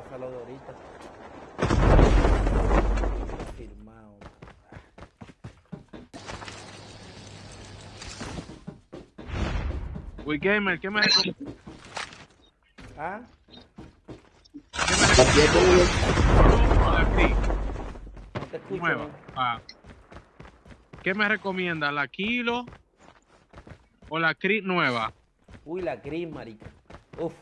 pasa lo de ahorita. Firmado. Uy, Gamer, ¿qué me? ¿Ah? La Cri, No te escucho. nueva. Ah. ¿Qué me recomienda? ¿La Kilo o la Cri nueva? Uy, la gris, marica. Uf.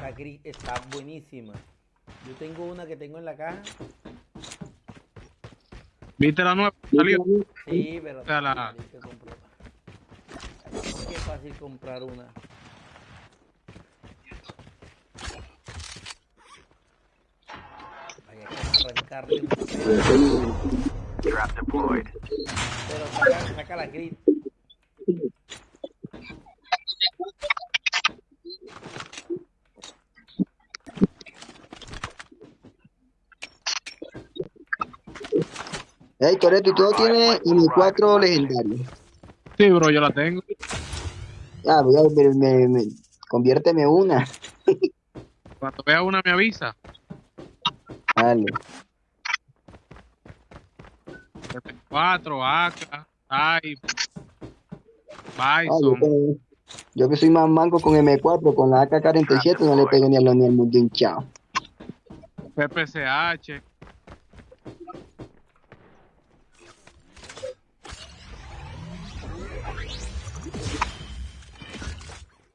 Esa gris está buenísima. Yo tengo una que tengo en la caja. ¿Viste la nueva? Salió. Sí, pero sea, la- marica, compró. Qué fácil comprar una. Hay que arrancarle. Trap deployed. Pero saca, saca la gris. Hey, Toreto, ¿y tú no tienes M4 legendario? Sí, bro, yo la tengo. Ah, voy a ver, me, me- conviérteme una. Cuando vea una me avisa. Dale. 4, AK, Type, Ah, yo, Bison. que- yo que soy más manco con M4, con la AK-47 no le pego ni a lo ni al mundo hinchado. PPCH.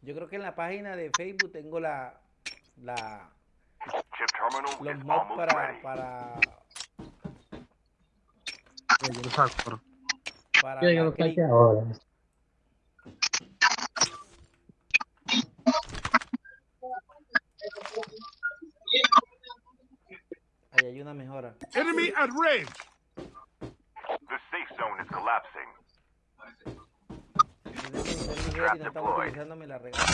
Yo creo que en la página de Facebook tengo la, la los mods para para para ahora. Ahí hay una mejora. Enemy at range. The safe zone is collapsing y no estamos utilizando, me la regalan.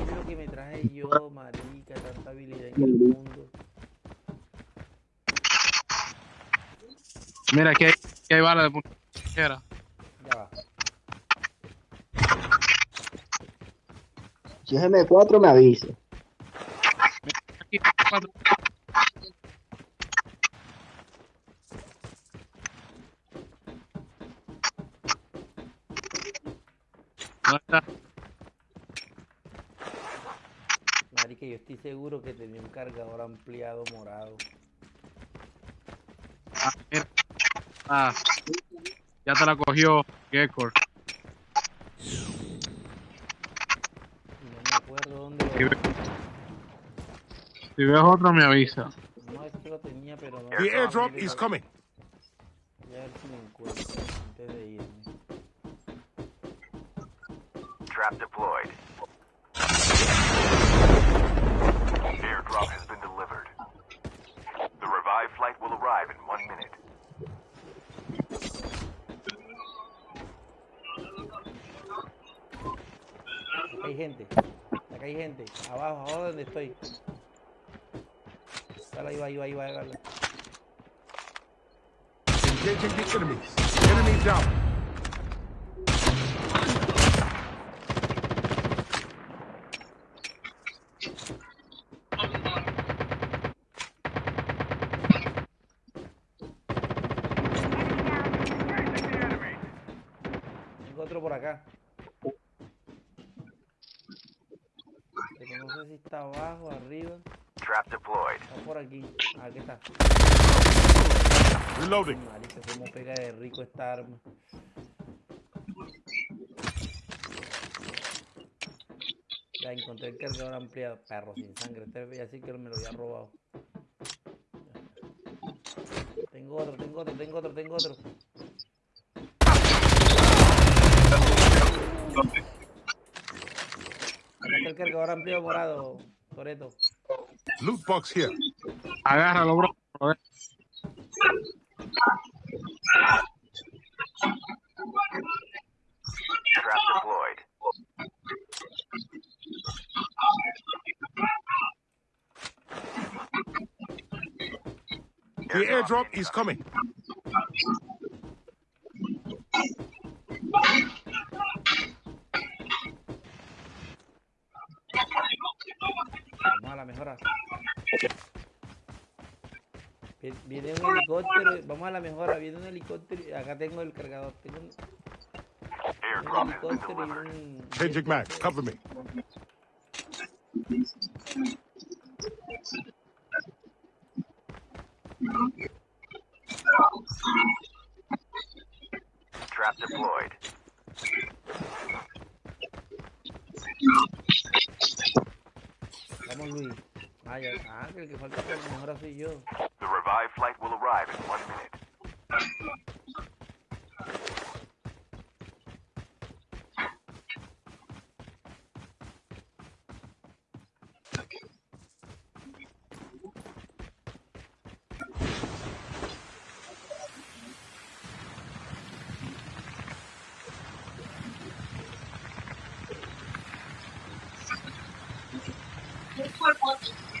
Es lo que me traje yo, marica, tanta habilidad en el mundo. Mira, aquí hay, aquí hay balas de puntera. Ya va. Si es M4 me avisa. Aquí, 4 mata. Marica, yo estoy seguro que tenía un cargador ampliado morado. Ah, mira. ah. ya te la cogió Gekor. No me acuerdo dónde. Si, ve... si ves otro, me avisa. No, es que lo tenía, pero no. The airdrop is coming. Ya a ver si me encuentro antes de irme. Trap deployed. Airdrop has been delivered. The revived flight will arrive in one minute. Acá hay gente. Acá hay gente. Abajo, abajo donde estoy. Dale, ahí va, ahí va, ahí va, ahí va. Engaging the enemies. Enemy down. Por acá. Pero no sé si está abajo, arriba. Trap deployed. Está por aquí. Ah, aquí está. Reloading. Marica, cómo pega de rico esta arma. Ya encontré el cargador ampliado. Perro sin sangre. Este veía así que me lo había robado. Tengo otro, tengo otro, tengo otro, tengo otro. Acá está el cargador ampliado morado, Toreto. Loot box here. Agárralo, bro. A ver. Trap deployed. The airdrop is coming. Vamos a la mejora, viene un helicóptero, y acá tengo el cargador, tengo un, helicóptero y un... Changing mag. Cover me. Trap deployed. Vamos Luis. Ah, ya, ah, que el que falta por la mejora soy yo. The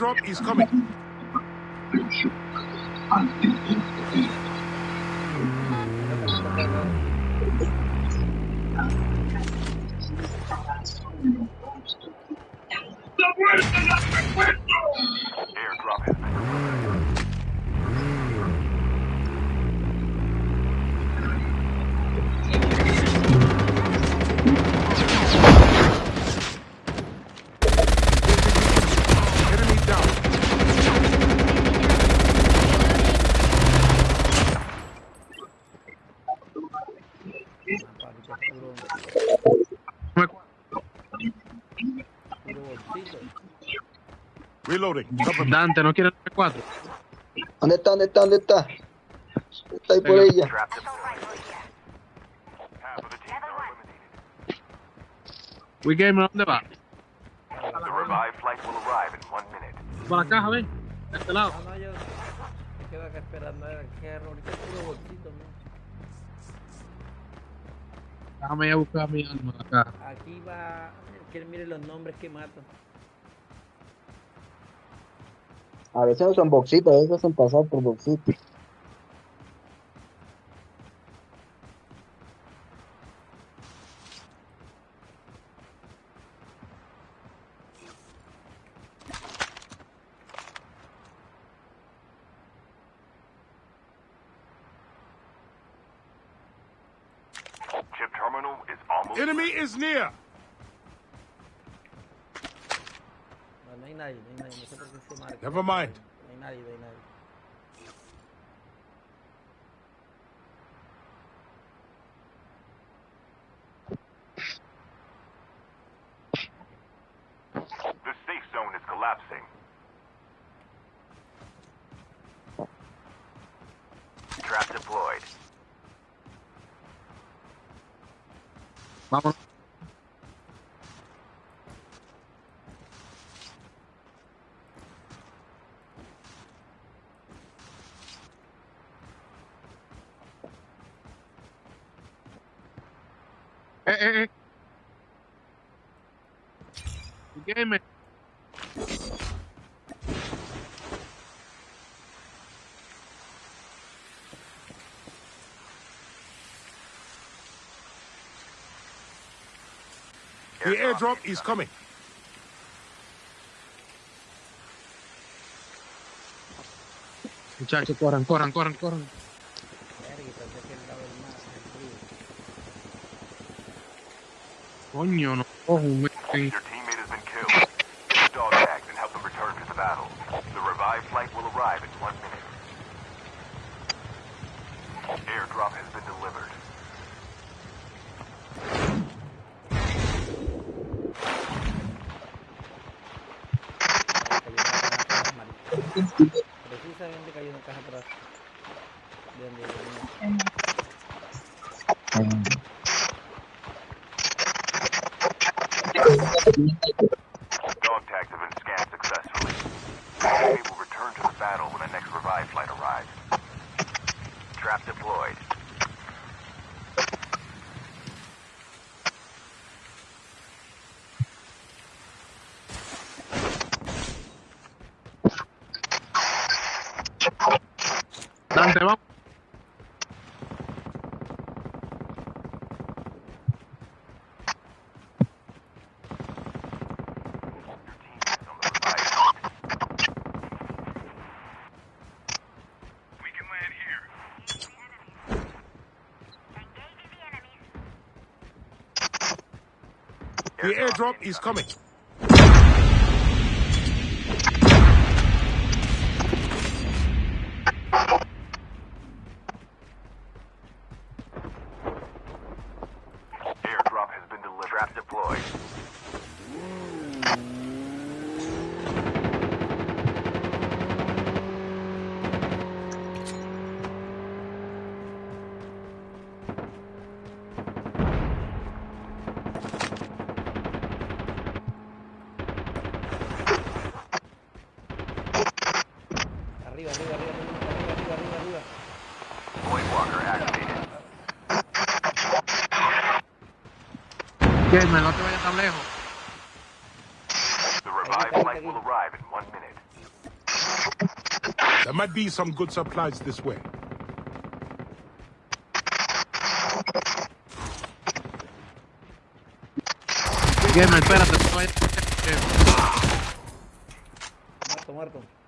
airdrop is coming. Dante, ¿no quiere el 4 ¿Dónde está? ¿Dónde está? ¿Dónde está? Está ahí por Venga. ella. Eliminated. Wigamer, ¿dónde va? The revived flight will arrive in one minute. Por la caja, ven. De este lado. Ah, no, yo me quedo acá esperando a ver qué ahorita puro bolsito, ¿no? Déjame ir a buscar mi arma acá. Aquí va, que mire los nombres que mato. A veces no son boxitos, a veces son pasados por boxitos. Chip terminal is almost Enemy is near. No, no hay nadie, no hay nadie, no sé por qué se marca. Never mind. No Eh, eh, eh. The airdrop is coming. Muchachos, corran, corran, corran, corran. Coño, no cojo un. Your teammate has been killed. Use dog tags and help them return to the battle. The revived flight will arrive in one minute. Airdrop has been delivered. Cayó una caja atrás, marico. Precisamente cayó una caja atrás. De donde Trap deployed. Dante, vamos. The airdrop is coming. Gamer, no te vayas tan lejos. The revive flight will arrive in one minute. There might be some good supplies this way. Gamer, espérate, no te vayas. Muerto, muerto.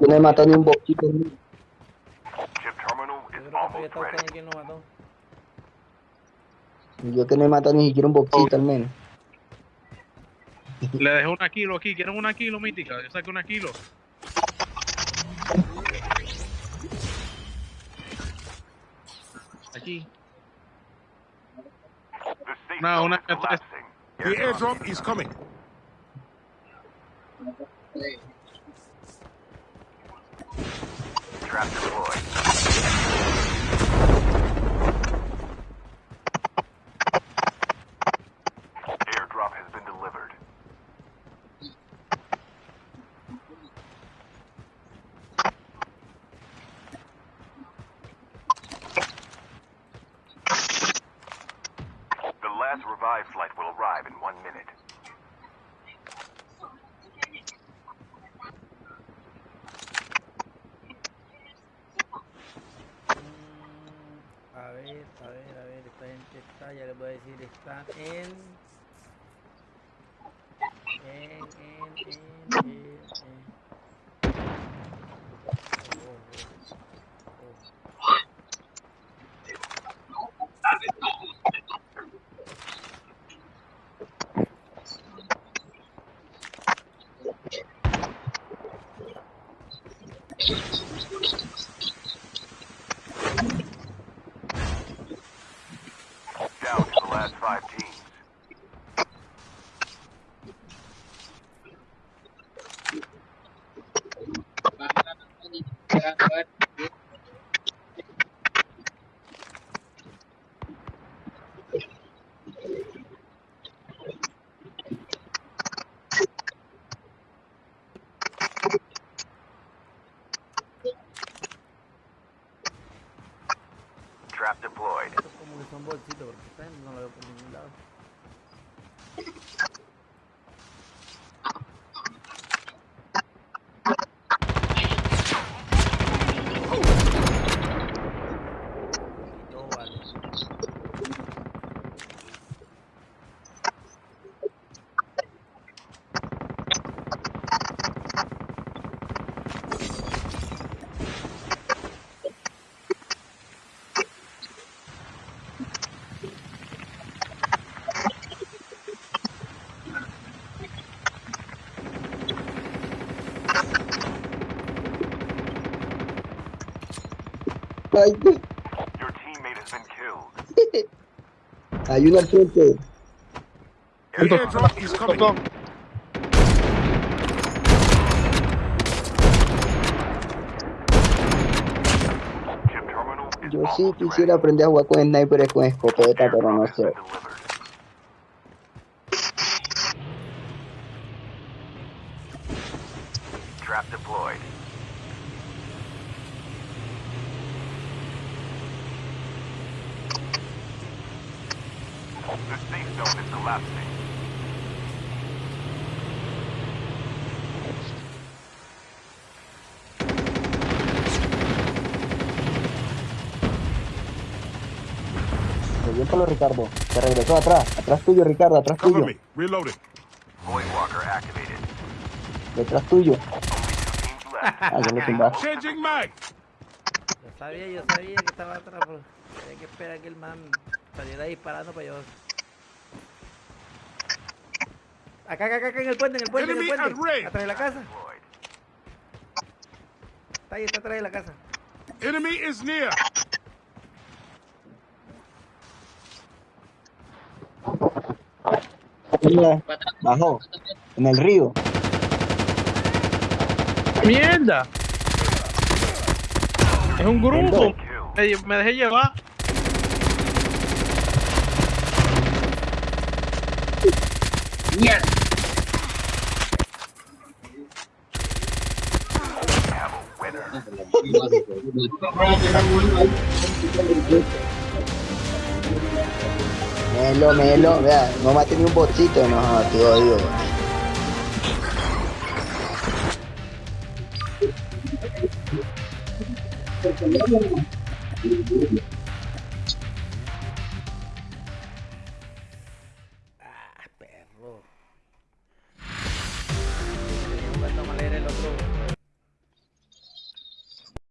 Yo no he matado ni un boquito. Yo que no he matado ni siquiera un boquito al menos. Le dejé una kilo aquí. ¿Quieren una kilo, mítica? Yo saqué una kilo. Aquí. No, una. The airdrop is coming. Trap deployed. Hay uno al frente. Yo sí quisiera aprender a jugar con sniper con escopeta, pero no sé. Por Ricardo. Se regresó atrás. Atrás tuyo, Ricardo. Atrás tuyo. Detrás tuyo. Ah, ya lo tumbaste. Yo sabía, yo sabía que estaba atrás, pero había que esperar que el man saliera disparando para yo. Acá, acá, acá, en el puente, en el puente, en el Enemy puente. Atrás de la casa. Está ahí, está atrás de la casa. Enemy is near. Mira, Bajó. En el río. ¡Mierda! Es un grupo. Me, me dejé llevar. Have a winner. Melo, melo. Vea, no maté ni un botcito. No, te odio. Perro.